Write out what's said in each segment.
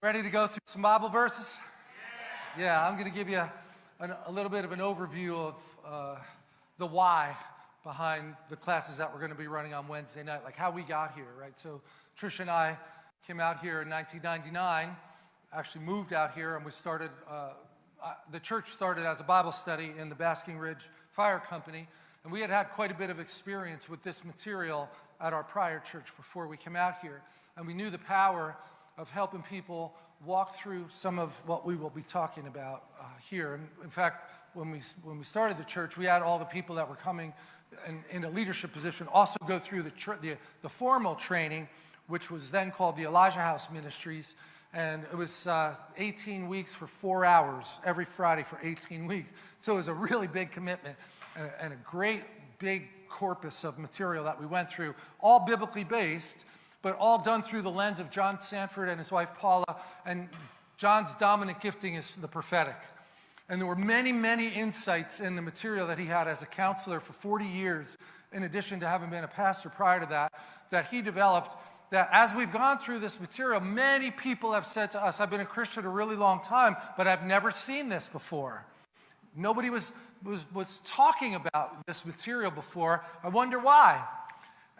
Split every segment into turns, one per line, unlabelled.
Ready to go through some Bible verses? Yeah, I'm going to give you an, a little bit of an overview of uh, the why behind the classes that we're going to be running on Wednesday night, like how we got here, right? So Trish and I came out here in 1999, actually moved out here, and we started, uh, uh, the church started as a Bible study in the Basking Ridge Fire Company, and we had had quite a bit of experience with this material at our prior church before we came out here, and we knew the power of helping people walk through some of what we will be talking about uh, here. And in fact, when we, when we started the church, we had all the people that were coming in, in a leadership position also go through the, the, the, formal training, which was then called the Elijah House Ministries. And it was uh, 18 weeks for four hours every Friday for 18 weeks. So it was a really big commitment and, and a great big corpus of material that we went through, all biblically based, but all done through the lens of John Sandford and his wife Paula. And John's dominant gifting is the prophetic. And there were many, many insights in the material that he had as a counselor for 40 years, in addition to having been a pastor prior to that, that he developed that as we've gone through this material, many people have said to us, I've been a Christian a really long time, but I've never seen this before. Nobody was, was, was talking about this material before. I wonder why.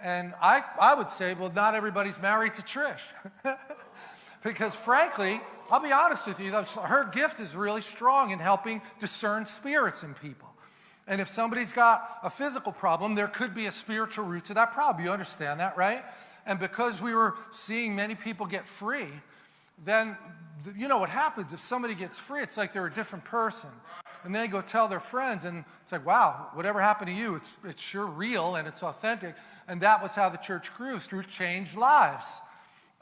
And I, I would say, well, not everybody's married to Trish. because frankly, I'll be honest with you, her gift is really strong in helping discern spirits in people. And if somebody's got a physical problem, there could be a spiritual root to that problem. You understand that, right? And because we were seeing many people get free, then you know what happens if somebody gets free, it's like they're a different person. And they go tell their friends, and it's like, wow, whatever happened to you, it's, it's sure real and it's authentic. And that was how the church grew, through changed lives.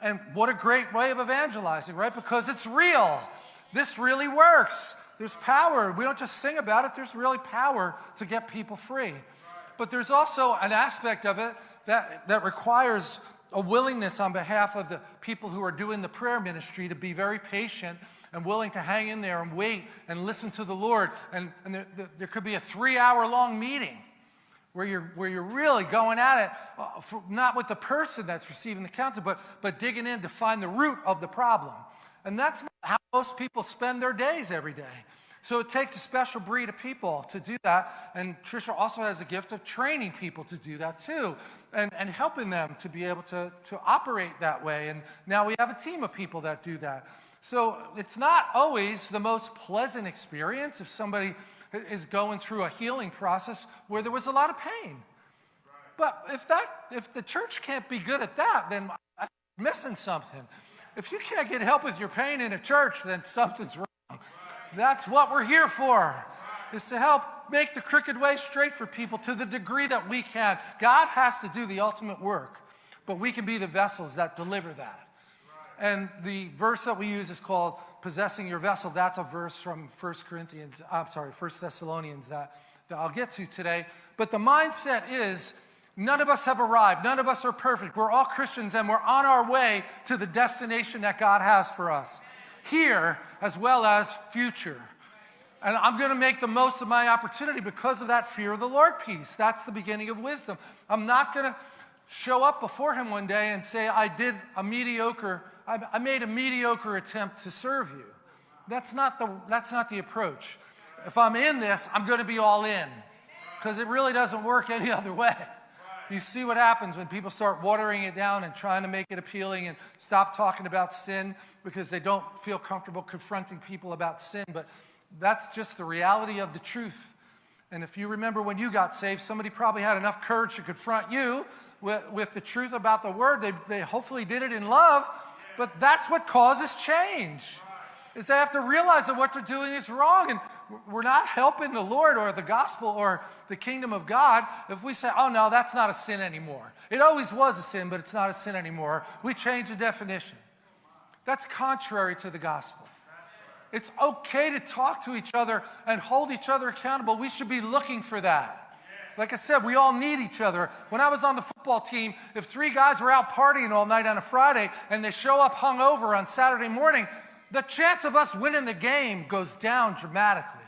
And what a great way of evangelizing, right? Because it's real. This really works. There's power. We don't just sing about it, there's really power to get people free. But there's also an aspect of it that, that requires a willingness on behalf of the people who are doing the prayer ministry to be very patient and willing to hang in there and wait and listen to the Lord. And, and there, there could be a three hour long meeting where you're, where you're really going at it, uh, for, not with the person that's receiving the counsel, but, but digging in to find the root of the problem. And that's how most people spend their days every day. So it takes a special breed of people to do that. And Tricia also has the gift of training people to do that too, and, and helping them to be able to, to operate that way. And now we have a team of people that do that. So it's not always the most pleasant experience if somebody is going through a healing process where there was a lot of pain. But if that, if the church can't be good at that, then I'm missing something. If you can't get help with your pain in a church, then something's wrong. That's what we're here for, is to help make the crooked way straight for people to the degree that we can. God has to do the ultimate work, but we can be the vessels that deliver that. And the verse that we use is called possessing your vessel, that's a verse from 1 Corinthians, uh, I'm sorry, 1 Thessalonians that, that I'll get to today. But the mindset is none of us have arrived. None of us are perfect. We're all Christians and we're on our way to the destination that God has for us, here as well as future. And I'm going to make the most of my opportunity because of that fear of the Lord piece. That's the beginning of wisdom. I'm not going to show up before Him one day and say, I did a mediocre I made a mediocre attempt to serve you. That's not the, that's not the approach. If I'm in this, I'm going to be all in because it really doesn't work any other way. You see what happens when people start watering it down and trying to make it appealing and stop talking about sin because they don't feel comfortable confronting people about sin. But that's just the reality of the truth. And if you remember when you got saved, somebody probably had enough courage to confront you with, with the truth about the word. They, they hopefully did it in love, but that's what causes change. Is they have to realize that what they're doing is wrong. And we're not helping the Lord or the gospel or the kingdom of God if we say, oh, no, that's not a sin anymore. It always was a sin, but it's not a sin anymore. We change the definition. That's contrary to the gospel. It's okay to talk to each other and hold each other accountable. We should be looking for that. Like I said, we all need each other. When I was on the football team, if three guys were out partying all night on a Friday and they show up hungover on Saturday morning, the chance of us winning the game goes down dramatically.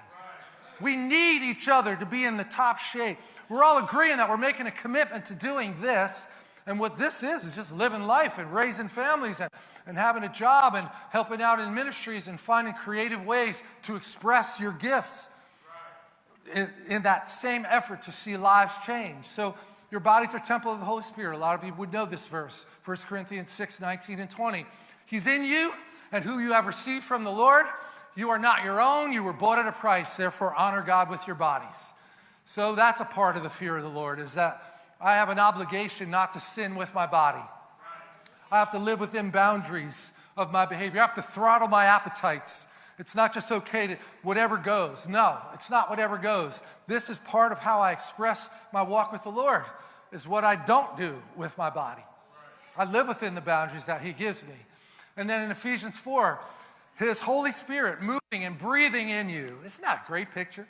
We need each other to be in the top shape. We're all agreeing that we're making a commitment to doing this, And what this is, is just living life and raising families and, and having a job and helping out in ministries and finding creative ways to express your gifts in, in that same effort to see lives change. So your bodies are temple of the Holy Spirit. A lot of you would know this verse, 1 Corinthians 6, 19 and 20. He's in you, and who you have received from the Lord, you are not your own. You were bought at a price. Therefore, honor God with your bodies. So that's a part of the fear of the Lord, is that I have an obligation not to sin with my body. I have to live within boundaries of my behavior. I have to throttle my appetites. It's not just okay to whatever goes. No, it's not whatever goes. This is part of how I express my walk with the Lord, is what I don't do with my body. I live within the boundaries that He gives me. And then in Ephesians 4, His Holy Spirit moving and breathing in you. Isn't that a great picture?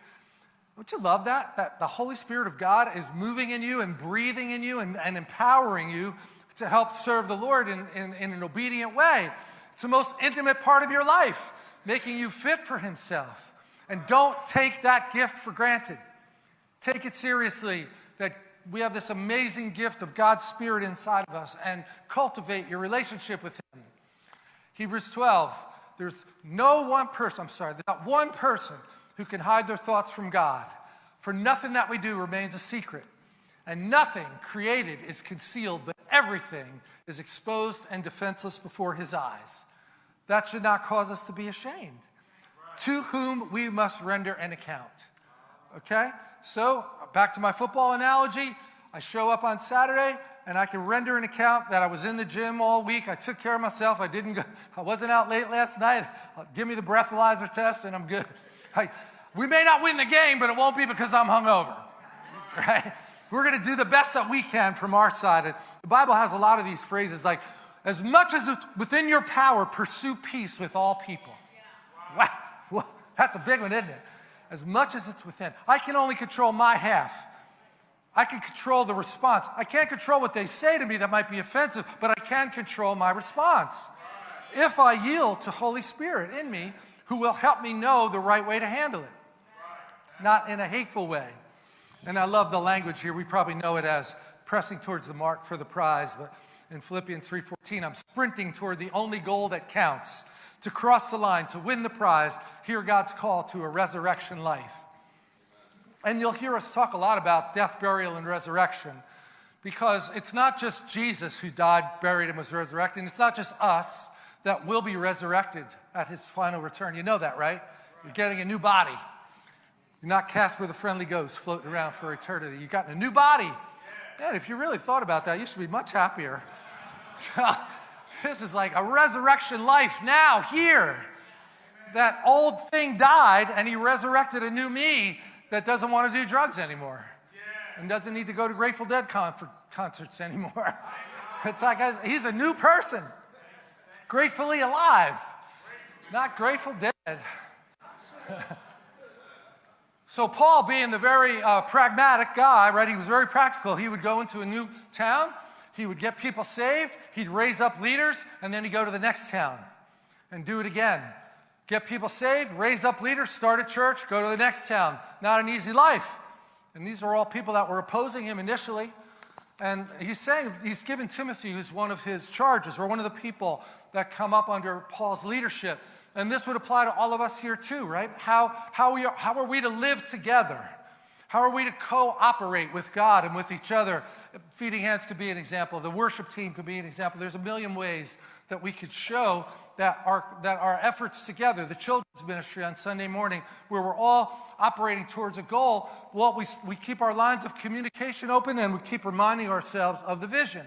Don't you love that? That the Holy Spirit of God is moving in you and breathing in you and, and empowering you to help serve the Lord in, in, in an obedient way. It's the most intimate part of your life making you fit for Himself. And don't take that gift for granted. Take it seriously that we have this amazing gift of God's Spirit inside of us and cultivate your relationship with Him. Hebrews 12, there's no one person, I'm sorry, there's not one person who can hide their thoughts from God. For nothing that we do remains a secret, and nothing created is concealed, but everything is exposed and defenseless before His eyes. That should not cause us to be ashamed. To whom we must render an account. Okay? So, back to my football analogy. I show up on Saturday and I can render an account that I was in the gym all week. I took care of myself. I didn't go, I wasn't out late last night. Uh, give me the breathalyzer test and I'm good. I, we may not win the game, but it won't be because I'm hungover. Right? We're going to do the best that we can from our side. And the Bible has a lot of these phrases like, as much as it's within your power, pursue peace with all people. Wow. wow. That's a big one, isn't it? As much as it's within. I can only control my half. I can control the response. I can't control what they say to me that might be offensive, but I can control my response. If I yield to Holy Spirit in me, who will help me know the right way to handle it, not in a hateful way. And I love the language here. We probably know it as pressing towards the mark for the prize, but in Philippians 3.14, I'm sprinting toward the only goal that counts, to cross the line, to win the prize, hear God's call to a resurrection life. And you'll hear us talk a lot about death, burial, and resurrection because it's not just Jesus who died, buried, and was resurrected. It's not just us that will be resurrected at his final return. You know that, right? You're getting a new body. You're not cast with a friendly ghost floating around for eternity. You've gotten a new body. Man, if you really thought about that, you should be much happier. this is like a resurrection life now, here. That old thing died and he resurrected a new me that doesn't want to do drugs anymore and doesn't need to go to Grateful Dead concerts anymore. It's like he's a new person, gratefully alive, not grateful dead. So Paul, being the very uh, pragmatic guy, right, he was very practical. He would go into a new town, he would get people saved, he'd raise up leaders, and then he'd go to the next town and do it again. Get people saved, raise up leaders, start a church, go to the next town. Not an easy life. And these are all people that were opposing him initially. And he's saying, he's given Timothy, who's one of his charges, or one of the people that come up under Paul's leadership. And this would apply to all of us here too, right? How, how, we are, how are we to live together? How are we to cooperate with God and with each other? Feeding Hands could be an example. The worship team could be an example. There's a million ways that we could show that our, that our efforts together, the children's ministry on Sunday morning, where we're all operating towards a goal, well, we, we keep our lines of communication open and we keep reminding ourselves of the vision.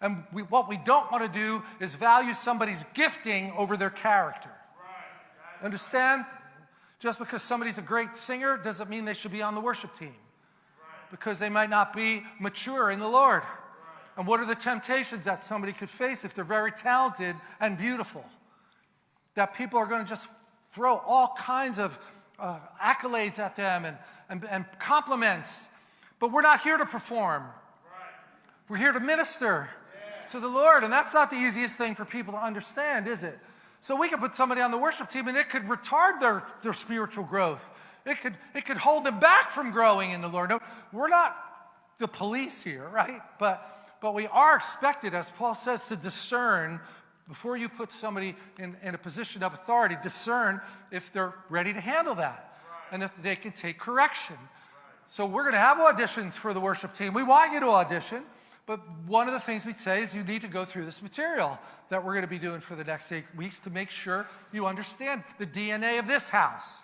And we, what we don't want to do is value somebody's gifting over their character. Understand? Just because somebody's a great singer doesn't mean they should be on the worship team. Because they might not be mature in the Lord. And what are the temptations that somebody could face if they're very talented and beautiful? That people are going to just throw all kinds of uh, accolades at them and, and, and, compliments. But we're not here to perform. We're here to minister to the Lord. And that's not the easiest thing for people to understand, is it? So we could put somebody on the worship team and it could retard their, their spiritual growth. It could, it could hold them back from growing in the Lord. No, we're not the police here, right? But but we are expected, as Paul says, to discern before you put somebody in, in a position of authority, discern if they're ready to handle that and if they can take correction. So we're going to have auditions for the worship team. We want you to audition, but one of the things we say is you need to go through this material that we're going to be doing for the next eight weeks to make sure you understand the DNA of this house.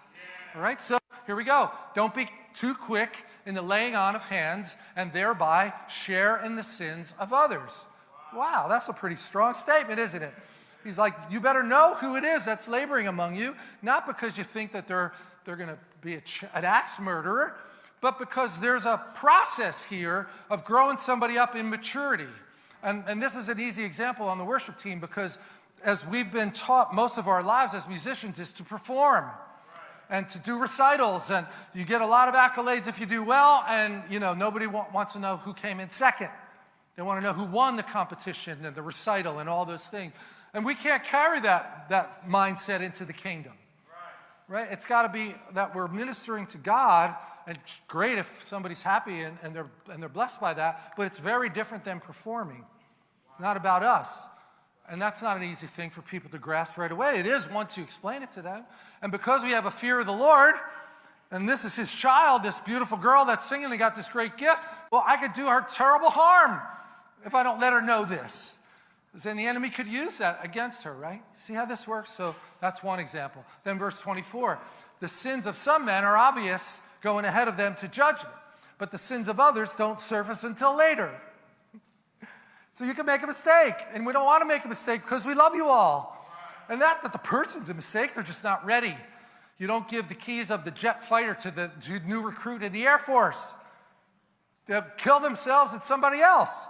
All right, so here we go. Don't be too quick in the laying on of hands and thereby share in the sins of others. Wow, that's a pretty strong statement, isn't it? He's like, you better know who it is that's laboring among you, not because you think that they're, they're going to be an axe murderer, but because there's a process here of growing somebody up in maturity. And, and this is an easy example on the worship team because as we've been taught most of our lives as musicians is to perform and to do recitals. And you get a lot of accolades if you do well. And you know nobody wants to know who came in second. They want to know who won the competition and the recital and all those things. And we can't carry that that mindset into the kingdom. Right, right? it's got to be that we're ministering to god and it's great if somebody's happy and, and they're and they're blessed by that but it's very different than performing it's not about us and that's not an easy thing for people to grasp right away. It is once you explain it to them. And because we have a fear of the Lord, and this is his child, this beautiful girl that's singing and got this great gift, well, I could do her terrible harm if I don't let her know this. Then the enemy could use that against her, right? See how this works? So that's one example. Then verse 24, the sins of some men are obvious going ahead of them to judgment, but the sins of others don't surface until later. So you can make a mistake, and we don't want to make a mistake because we love you all. And not that the person's a mistake, they're just not ready. You don't give the keys of the jet fighter to the new recruit in the Air Force. They'll kill themselves and somebody else.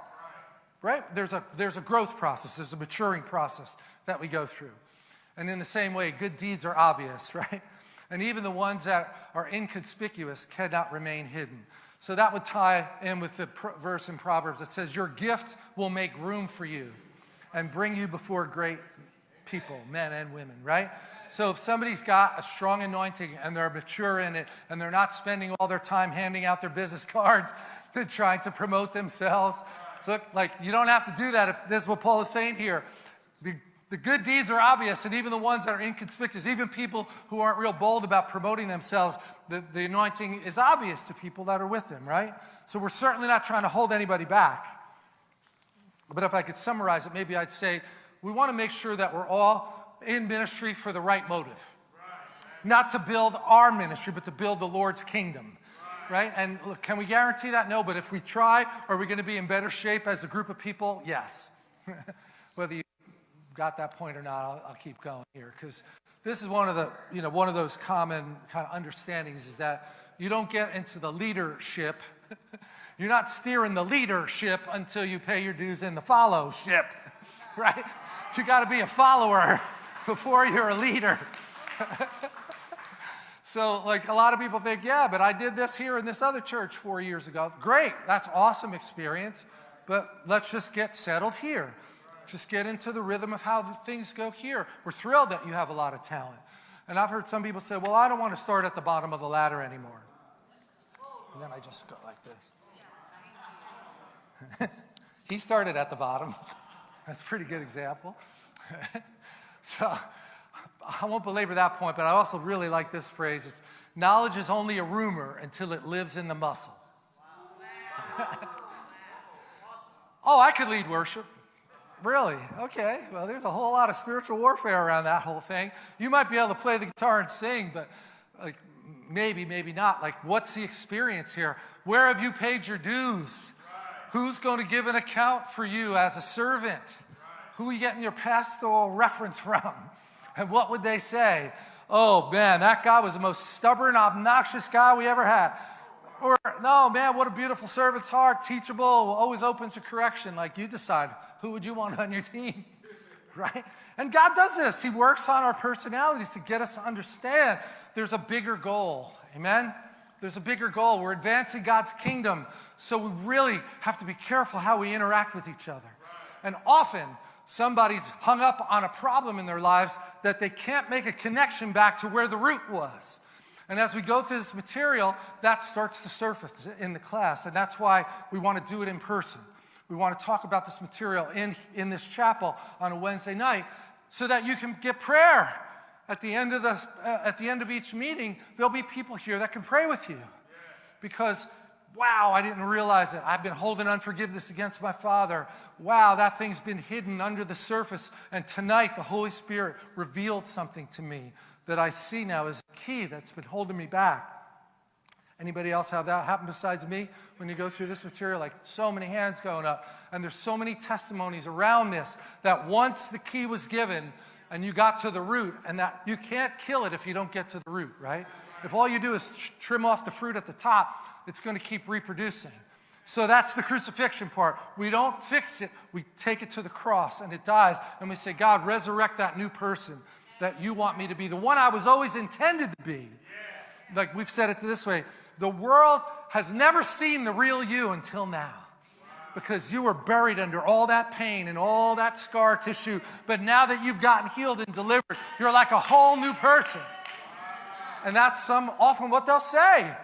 Right? There's a, there's a growth process, there's a maturing process that we go through. And in the same way, good deeds are obvious, right? And even the ones that are inconspicuous cannot remain hidden. So that would tie in with the verse in Proverbs that says, Your gift will make room for you and bring you before great people, men and women, right? So if somebody's got a strong anointing and they're mature in it and they're not spending all their time handing out their business cards and trying to promote themselves, look, like you don't have to do that if this is what Paul is saying here. The the good deeds are obvious, and even the ones that are inconspicuous, even people who aren't real bold about promoting themselves, the, the anointing is obvious to people that are with them, right? So we're certainly not trying to hold anybody back. But if I could summarize it, maybe I'd say we want to make sure that we're all in ministry for the right motive. Not to build our ministry, but to build the Lord's kingdom. Right? And look, can we guarantee that? No, but if we try, are we going to be in better shape as a group of people? Yes. Whether you got that point or not, I'll, I'll keep going here because this is one of the, you know, one of those common kind of understandings is that you don't get into the leadership. You're not steering the leadership until you pay your dues in the followship, right? You got to be a follower before you're a leader. so, like, a lot of people think, yeah, but I did this here in this other church four years ago. Great, that's awesome experience, but let's just get settled here. Just get into the rhythm of how things go here. We're thrilled that you have a lot of talent. And I've heard some people say, well, I don't want to start at the bottom of the ladder anymore. And then I just go like this. he started at the bottom. That's a pretty good example. so I won't belabor that point, but I also really like this phrase. It's knowledge is only a rumor until it lives in the muscle. oh, I could lead worship. Really? Okay. Well, there's a whole lot of spiritual warfare around that whole thing. You might be able to play the guitar and sing, but like maybe, maybe not. Like, what's the experience here? Where have you paid your dues? Who's going to give an account for you as a servant? Who are you getting your pastoral reference from? And what would they say? Oh man, that guy was the most stubborn, obnoxious guy we ever had. Or, no, man, what a beautiful servant's heart, teachable, always open to correction. Like, you decide who would you want on your team? right? And God does this. He works on our personalities to get us to understand there's a bigger goal. Amen? There's a bigger goal. We're advancing God's kingdom. So we really have to be careful how we interact with each other. And often, somebody's hung up on a problem in their lives that they can't make a connection back to where the root was. And as we go through this material, that starts to surface in the class. And that's why we want to do it in person. We want to talk about this material in, in this chapel on a Wednesday night so that you can get prayer. At the end of, the, uh, at the end of each meeting, there'll be people here that can pray with you. Because, wow, I didn't realize it. I've been holding unforgiveness against my father. Wow, that thing's been hidden under the surface. And tonight, the Holy Spirit revealed something to me that I see now as a key that's been holding me back. Anybody else have that happen besides me when you go through this material? Like so many hands going up. And there's so many testimonies around this that once the key was given and you got to the root, and that you can't kill it if you don't get to the root, right? If all you do is trim off the fruit at the top, it's going to keep reproducing. So that's the crucifixion part. We don't fix it, we take it to the cross and it dies, and we say, God, resurrect that new person that you want me to be, the one I was always intended to be. Like we've said it this way the world has never seen the real you until now because you were buried under all that pain and all that scar tissue. But now that you've gotten healed and delivered, you're like a whole new person. And that's some often what they'll say.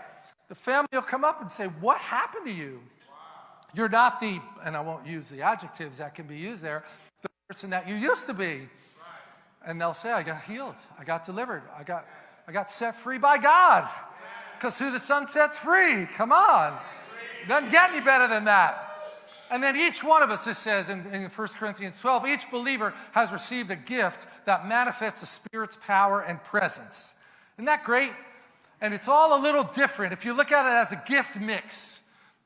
The family will come up and say, What happened to you? You're not the, and I won't use the adjectives that can be used there, the person that you used to be. And they'll say, I got healed, I got delivered, I got, I got set free by God. Because who the Son sets free, come on. Doesn't get any better than that. And then each one of us, it says in, in 1 Corinthians 12, each believer has received a gift that manifests the Spirit's power and presence. Isn't that great? And it's all a little different. If you look at it as a gift mix,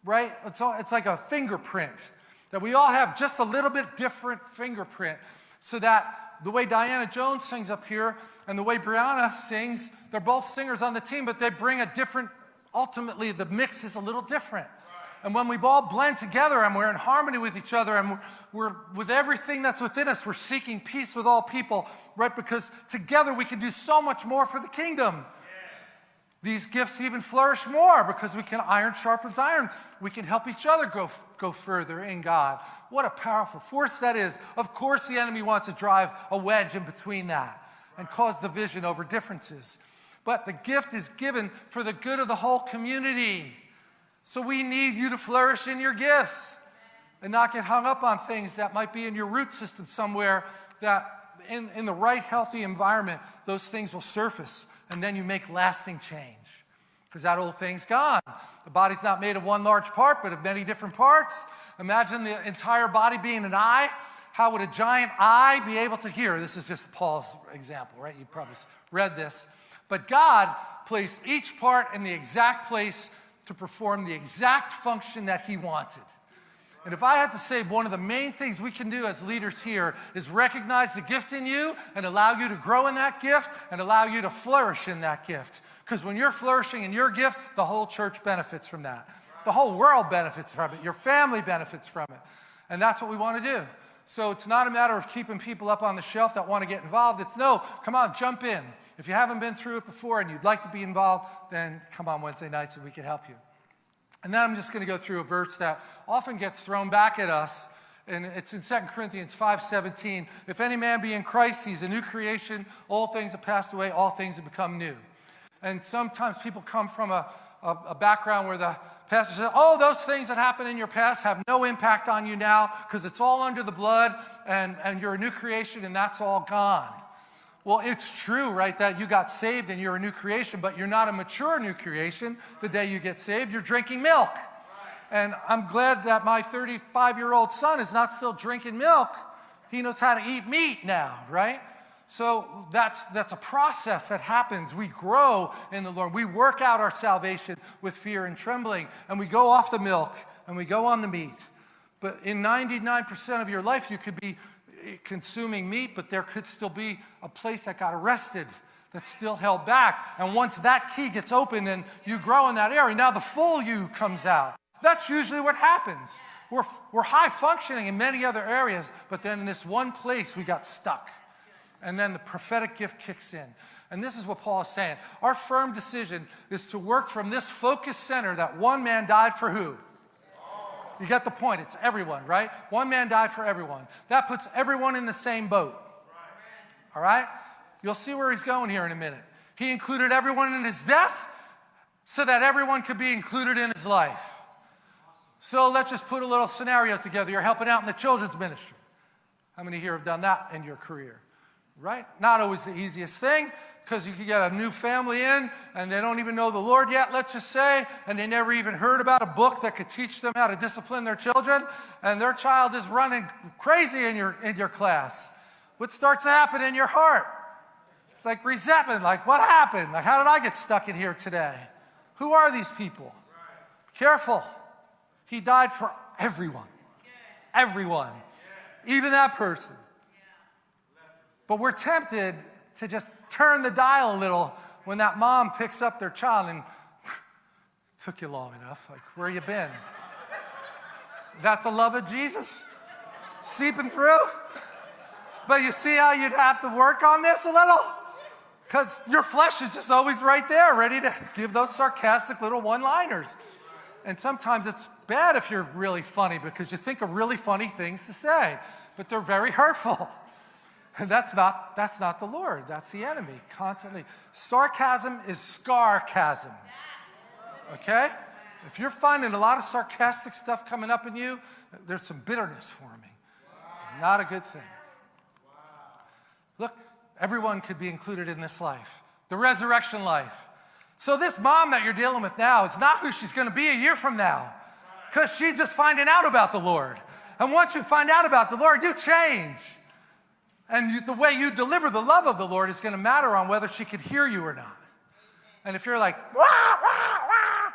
right? It's, all, it's like a fingerprint that we all have just a little bit different fingerprint so that the way Diana Jones sings up here and the way Brianna sings, they're both singers on the team, but they bring a different, ultimately, the mix is a little different. And when we all blend together and we're in harmony with each other and we're, we're, with everything that's within us, we're seeking peace with all people, right? Because together we can do so much more for the kingdom. These gifts even flourish more because we can iron sharpens iron. We can help each other go, go further in God. What a powerful force that is. Of course, the enemy wants to drive a wedge in between that and cause division over differences. But the gift is given for the good of the whole community. So we need you to flourish in your gifts and not get hung up on things that might be in your root system somewhere that in, in the right healthy environment, those things will surface and then you make lasting change because that old thing's gone. The body's not made of one large part, but of many different parts. Imagine the entire body being an eye. How would a giant eye be able to hear? This is just Paul's example, right? You probably read this. But God placed each part in the exact place to perform the exact function that he wanted. And if I had to say one of the main things we can do as leaders here is recognize the gift in you and allow you to grow in that gift and allow you to flourish in that gift. Because when you're flourishing in your gift, the whole church benefits from that. The whole world benefits from it. Your family benefits from it. And that's what we want to do. So it's not a matter of keeping people up on the shelf that want to get involved. It's no, come on, jump in. If you haven't been through it before and you'd like to be involved, then come on Wednesday nights and we can help you. And then I'm just going to go through a verse that often gets thrown back at us. And it's in 2 Corinthians 5:17. If any man be in Christ, he's a new creation. All things have passed away, all things have become new. And sometimes people come from a, a, a background where the pastor says, Oh, those things that happened in your past have no impact on you now because it's all under the blood and, and you're a new creation and that's all gone. Well, it's true, right, that you got saved and you're a new creation, but you're not a mature new creation the day you get saved. You're drinking milk. And I'm glad that my 35 year old son is not still drinking milk. He knows how to eat meat now, right? So that's, that's a process that happens. We grow in the Lord. We work out our salvation with fear and trembling, and we go off the milk and we go on the meat. But in 99% of your life, you could be consuming meat, but there could still be a place that got arrested that's still held back. And once that key gets open and you grow in that area, now the full you comes out. That's usually what happens. We're, we're high functioning in many other areas, but then in this one place we got stuck. And then the prophetic gift kicks in. And this is what Paul is saying. Our firm decision is to work from this focus center that one man died for who? You get the point. It's everyone, right? One man died for everyone. That puts everyone in the same boat. All right? You'll see where he's going here in a minute. He included everyone in his death so that everyone could be included in his life. So let's just put a little scenario together. You're helping out in the children's ministry. How many here have done that in your career? Right? Not always the easiest thing because you could get a new family in and they don't even know the Lord yet, let's just say, and they never even heard about a book that could teach them how to discipline their children, and their child is running crazy in your, in your class. What starts to happen in your heart? It's like resentment, like what happened? Like how did I get stuck in here today? Who are these people? Careful. He died for everyone. Everyone. Even that person. But we're tempted to just turn the dial a little when that mom picks up their child and took you long enough. Like, where you been? That's the love of Jesus seeping through. But you see how you'd have to work on this a little? Because your flesh is just always right there, ready to give those sarcastic little one liners. And sometimes it's bad if you're really funny because you think of really funny things to say, but they're very hurtful. And that's not, that's not the Lord, that's the enemy constantly. Sarcasm is scarcasm. Okay? If you're finding a lot of sarcastic stuff coming up in you, there's some bitterness forming. Not a good thing. Look, everyone could be included in this life, the resurrection life. So, this mom that you're dealing with now is not who she's going to be a year from now because she's just finding out about the Lord. And once you find out about the Lord, you change. And you, the way you deliver the love of the Lord is going to matter on whether she could hear you or not. And if you're like, wah, wah, wah,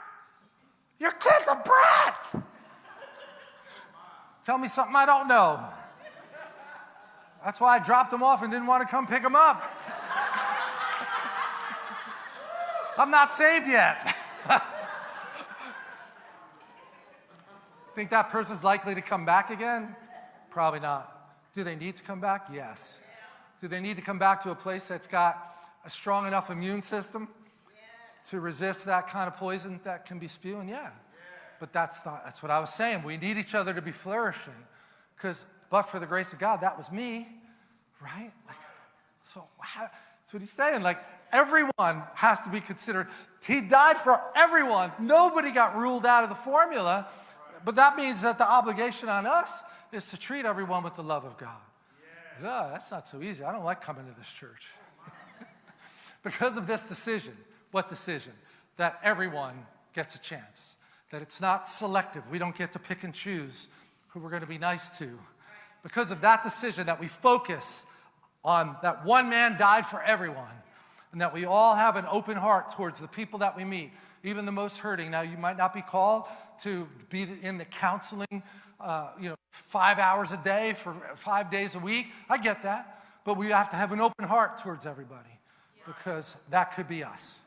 your kid's a brat, tell me something I don't know. That's why I dropped them off and didn't want to come pick them up. I'm not saved yet. Think that person's likely to come back again? Probably not. Do they need to come back? Yes. Do they need to come back to a place that's got a strong enough immune system to resist that kind of poison that can be spewing? Yeah. But that's, not, that's what I was saying. We need each other to be flourishing. Because, but for the grace of God, that was me, right? Like, so how, that's what he's saying. Like, everyone has to be considered. He died for everyone. Nobody got ruled out of the formula. But that means that the obligation on us is to treat everyone with the love of God. Yeah, that's not so easy. I don't like coming to this church. because of this decision. What decision? That everyone gets a chance. That it's not selective. We don't get to pick and choose who we're going to be nice to. Because of that decision, that we focus on that one man died for everyone, and that we all have an open heart towards the people that we meet, even the most hurting. Now, you might not be called to be in the counseling uh, you know, five hours a day for five days a week. I get that. But we have to have an open heart towards everybody because that could be us.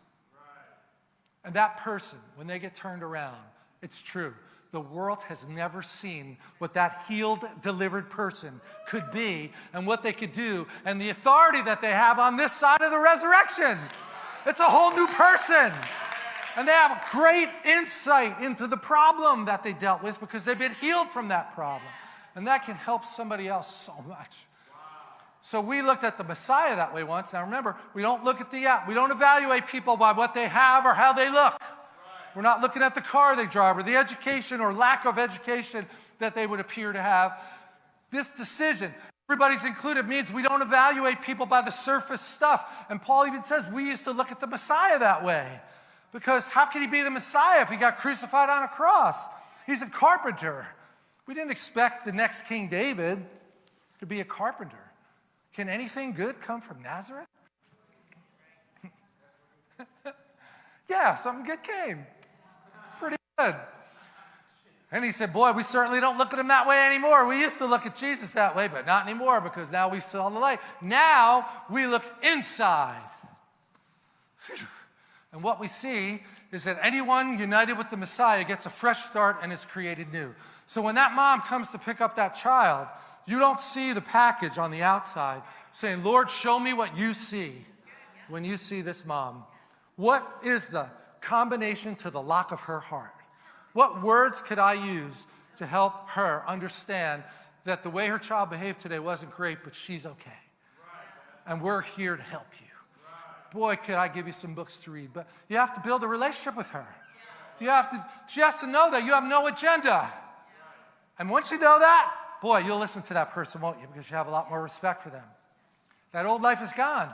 And that person, when they get turned around, it's true. The world has never seen what that healed, delivered person could be and what they could do and the authority that they have on this side of the resurrection. It's a whole new person. And they have great insight into the problem that they dealt with because they've been healed from that problem. And that can help somebody else so much. So we looked at the Messiah that way once. Now remember, we don't look at the uh, we don't evaluate people by what they have or how they look. We're not looking at the car they drive or the education or lack of education that they would appear to have. This decision, everybody's included, means we don't evaluate people by the surface stuff. And Paul even says we used to look at the Messiah that way. Because how can he be the Messiah if he got crucified on a cross? He's a carpenter. We didn't expect the next King David to be a carpenter. Can anything good come from Nazareth? yeah, something good came. Pretty good. And he said, Boy, we certainly don't look at him that way anymore. We used to look at Jesus that way, but not anymore because now we saw the light. Now we look inside. And what we see is that anyone united with the Messiah gets a fresh start and is created new. So when that mom comes to pick up that child, you don't see the package on the outside saying, Lord, show me what you see when you see this mom. What is the combination to the lock of her heart? What words could I use to help her understand that the way her child behaved today wasn't great, but she's okay? And we're here to help you boy, could I give you some books to read. But you have to build a relationship with her. You have to, she has to know that you have no agenda. And once you know that, boy, you'll listen to that person, won't you? Because you have a lot more respect for them. That old life is gone.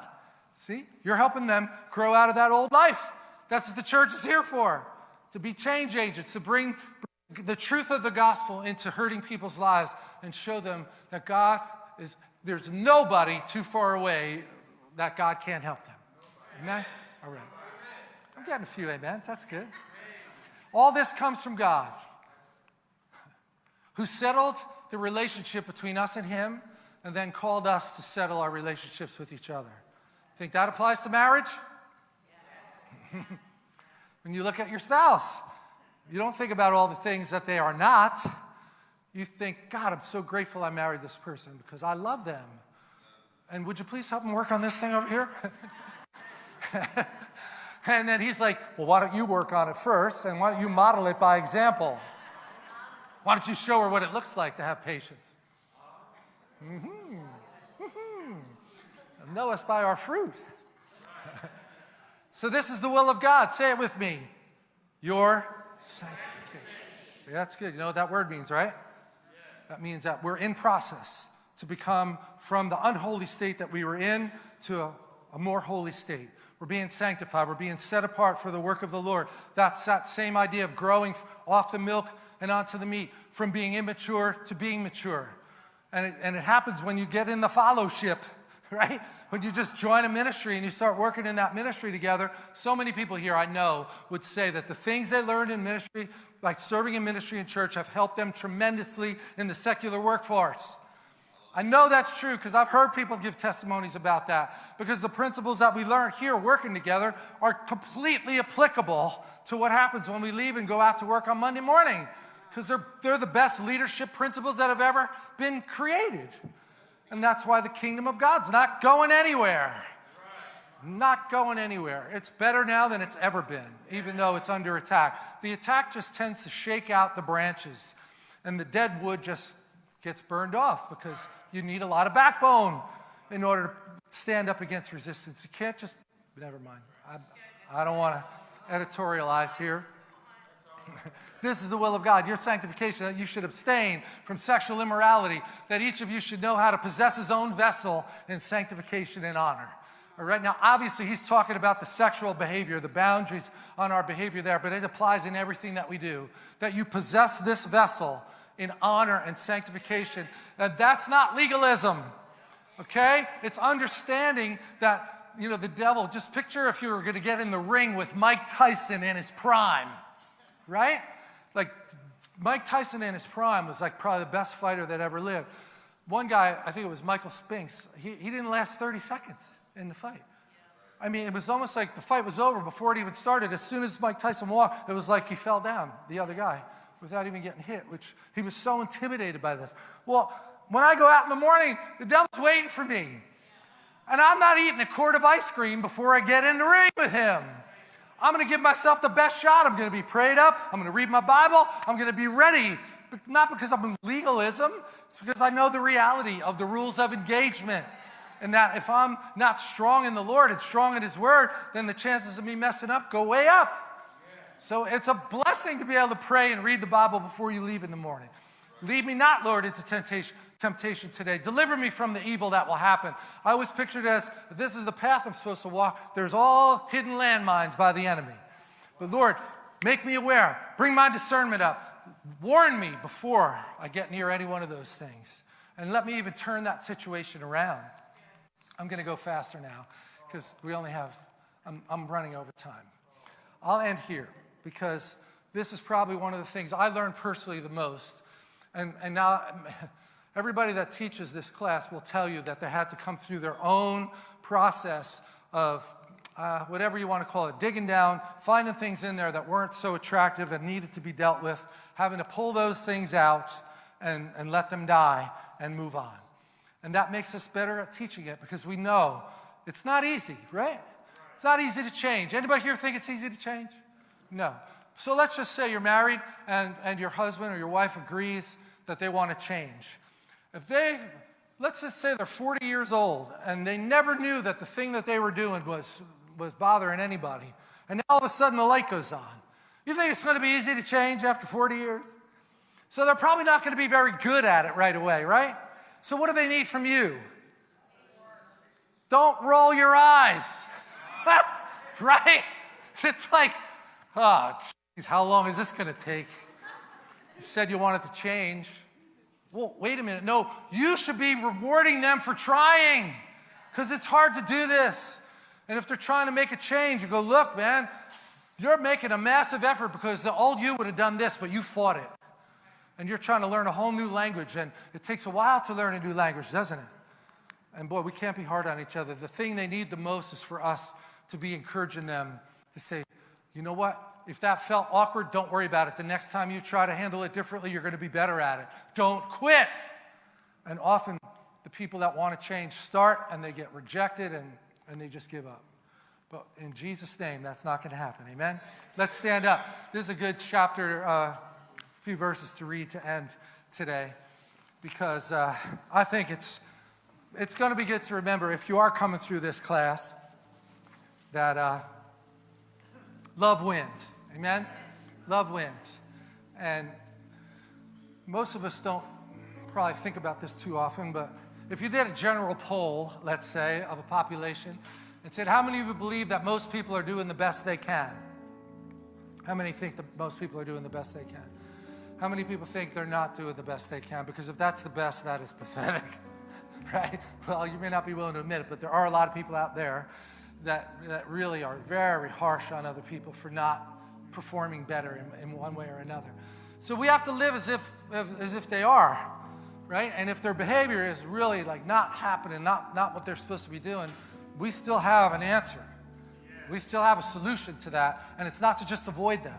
See? You're helping them grow out of that old life. That's what the church is here for to be change agents, to bring the truth of the gospel into hurting people's lives and show them that God is, there's nobody too far away that God can't help them. Amen? All right. I'm getting a few amens. That's good. All this comes from God, who settled the relationship between us and Him and then called us to settle our relationships with each other. Think that applies to marriage? when you look at your spouse, you don't think about all the things that they are not. You think, God, I'm so grateful I married this person because I love them. And would you please help me work on this thing over here? and then he's like, well, why don't you work on it first? And why don't you model it by example? Why don't you show her what it looks like to have patience? Mm-hmm. Mm-hmm. Know us by our fruit. so this is the will of God. Say it with me. Your sanctification. Yeah, that's good. You know what that word means, right? That means that we're in process to become from the unholy state that we were in to a, a more holy state. We're being sanctified. We're being set apart for the work of the Lord. That's that same idea of growing off the milk and onto the meat, from being immature to being mature. And it, and it happens when you get in the fellowship, right? When you just join a ministry and you start working in that ministry together. So many people here I know would say that the things they learned in ministry, like serving in ministry in church, have helped them tremendously in the secular workforce. I know that's true because I've heard people give testimonies about that because the principles that we learn here working together are completely applicable to what happens when we leave and go out to work on Monday morning because they're, they're the best leadership principles that have ever been created. And that's why the kingdom of God's not going anywhere. Not going anywhere. It's better now than it's ever been, even though it's under attack. The attack just tends to shake out the branches, and the dead wood just gets burned off because you need a lot of backbone in order to stand up against resistance. You can't just, never mind. I, I don't want to editorialize here. this is the will of God, your sanctification, that you should abstain from sexual immorality, that each of you should know how to possess his own vessel in sanctification and honor. All right, now obviously he's talking about the sexual behavior, the boundaries on our behavior there, but it applies in everything that we do. That you possess this vessel in honor and sanctification. And that's not legalism, okay? It's understanding that, you know, the devil, just picture if you were going to get in the ring with Mike Tyson in his prime, right? Like, Mike Tyson in his prime was like probably the best fighter that ever lived. One guy, I think it was Michael Spinks, he, he didn't last 30 seconds in the fight. I mean, it was almost like the fight was over before it even started. As soon as Mike Tyson walked, it was like he fell down, the other guy without even getting hit, which he was so intimidated by this. Well, when I go out in the morning, the devil's waiting for me. And I'm not eating a quart of ice cream before I get in the ring with him. I'm going to give myself the best shot. I'm going to be prayed up. I'm going to read my Bible. I'm going to be ready. But Not because I'm in legalism, it's because I know the reality of the rules of engagement. And that if I'm not strong in the Lord and strong in His Word, then the chances of me messing up go way up. So it's a blessing to be able to pray and read the Bible before you leave in the morning. Lead me not, Lord, into temptation, temptation today. Deliver me from the evil that will happen. I was pictured as this is the path I'm supposed to walk. There's all hidden landmines by the enemy. But Lord, make me aware. Bring my discernment up. Warn me before I get near any one of those things. And let me even turn that situation around. I'm going to go faster now because we only have, I'm, I'm running over time. I'll end here because this is probably one of the things I learned personally the most. And, and now everybody that teaches this class will tell you that they had to come through their own process of uh, whatever you want to call it, digging down, finding things in there that weren't so attractive and needed to be dealt with, having to pull those things out and, and let them die and move on. And that makes us better at teaching it because we know it's not easy, right? It's not easy to change. Anybody here think it's easy to change? No. So let's just say you're married and, and your husband or your wife agrees that they want to change. If they, let's just say they're 40 years old and they never knew that the thing that they were doing was, was bothering anybody, and now all of a sudden the light goes on. You think it's going to be easy to change after 40 years? So they're probably not going to be very good at it right away, right? So what do they need from you? Don't roll your eyes. right? It's like, Ah, oh, geez, how long is this going to take? You said you wanted to change. Well, wait a minute. No, you should be rewarding them for trying because it's hard to do this. And if they're trying to make a change, you go, look, man, you're making a massive effort because the old you would have done this, but you fought it. And you're trying to learn a whole new language, and it takes a while to learn a new language, doesn't it? And boy, we can't be hard on each other. The thing they need the most is for us to be encouraging them to say, you know what? If that felt awkward, don't worry about it. The next time you try to handle it differently, you're going to be better at it. Don't quit. And often the people that want to change start and they get rejected and, and they just give up. But in Jesus' name, that's not going to happen. Amen? Let's stand up. This is a good chapter, a uh, few verses to read to end today because uh, I think it's, it's going to be good to remember if you are coming through this class that uh, love wins. Amen? Love wins. And most of us don't probably think about this too often, but if you did a general poll, let's say, of a population, and said, how many of you believe that most people are doing the best they can? How many think that most people are doing the best they can? How many people think they're not doing the best they can? Because if that's the best, that is pathetic, right? Well, you may not be willing to admit it, but there are a lot of people out there that, that really are very harsh on other people for not performing better in, in one way or another. So we have to live as if, as if they are, right? And if their behavior is really like not happening, not, not what they're supposed to be doing, we still have an answer. We still have a solution to that. And it's not to just avoid them.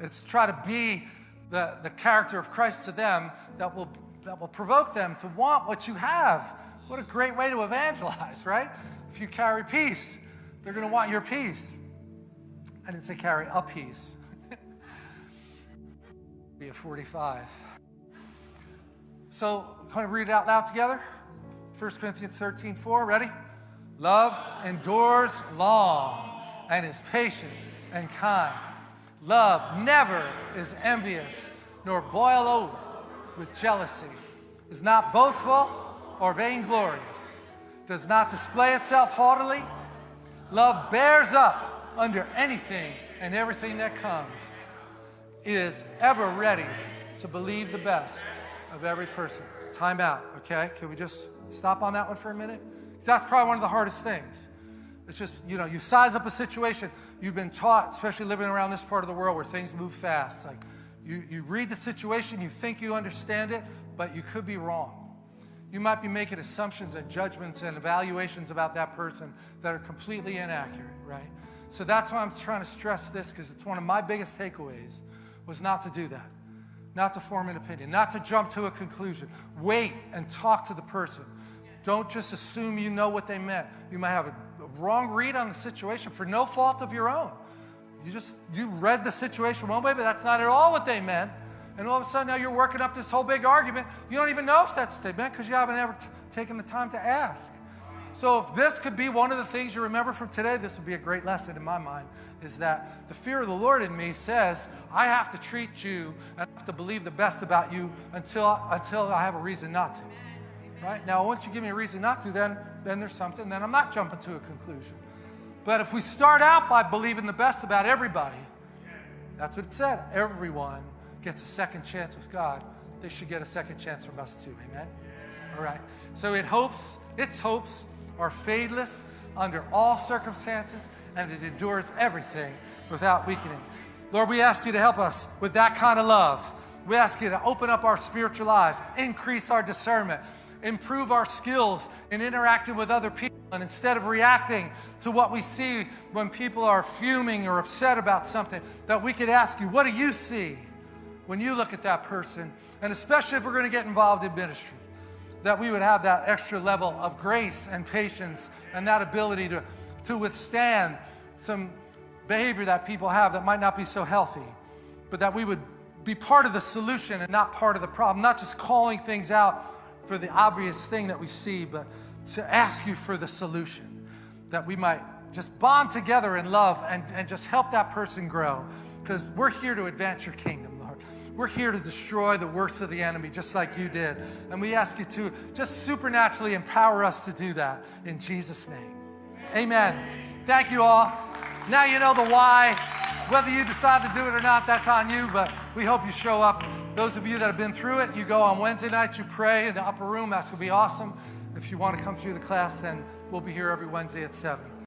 It's try to be the, the character of Christ to them that will, that will provoke them to want what you have. What a great way to evangelize, right? If you carry peace, they're going to want your peace. I didn't say carry a piece. Be a 45. So, kind of read it out loud together? 1 Corinthians 13, 4. Ready? Love endures long and is patient and kind. Love never is envious nor boil over with jealousy, is not boastful or vainglorious, does not display itself haughtily. Love bears up under anything and everything that comes, is ever ready to believe the best of every person. Time out, okay? Can we just stop on that one for a minute? That's probably one of the hardest things. It's just, you know, you size up a situation. You've been taught, especially living around this part of the world where things move fast. Like, you, you read the situation, you think you understand it, but you could be wrong. You might be making assumptions and judgments and evaluations about that person that are completely inaccurate, right? So that's why I'm trying to stress this because it's one of my biggest takeaways was not to do that. Not to form an opinion, not to jump to a conclusion. Wait and talk to the person. Don't just assume you know what they meant. You might have a, wrong read on the situation for no fault of your own. You just, you read the situation one way, but that's not at all what they meant. And all of a sudden now you're working up this whole big argument. You don't even know if that's they because you haven't ever taken the time to ask. So if this could be one of the things you remember from today, this would be a great lesson in my mind, is that the fear of the Lord in me says, I have to treat you and I have to believe the best about you until, until I have a reason not to. Right? Now, once you give me a reason not to, then, then there's something, then I'm not jumping to a conclusion. But if we start out by believing the best about everybody, that's what it said. Everyone gets a second chance with God. They should get a second chance from us too. Amen? All right. So it hopes, it's hopes are fadeless under all circumstances, and it endures everything without weakening. Lord, we ask you to help us with that kind of love. We ask you to open up our spiritual eyes, increase our discernment, improve our skills in interacting with other people. And instead of reacting to what we see when people are fuming or upset about something, that we could ask you, what do you see when you look at that person? And especially if we're going to get involved in ministry that we would have that extra level of grace and patience and that ability to, to withstand some behavior that people have that might not be so healthy, but that we would be part of the solution and not part of the problem, not just calling things out for the obvious thing that we see, but to ask you for the solution, that we might just bond together in love and, and just help that person grow, because we're here to advance your kingdom. We're here to destroy the works of the enemy just like you did. And we ask you to just supernaturally empower us to do that in Jesus' name. Amen. Thank you all. Now you know the why. Whether you decide to do it or not, that's on you, but we hope you show up. Those of you that have been through it, you go on Wednesday night, you pray in the upper room. That's going to be awesome. If you want to come through the class, then we'll be here every Wednesday at 7.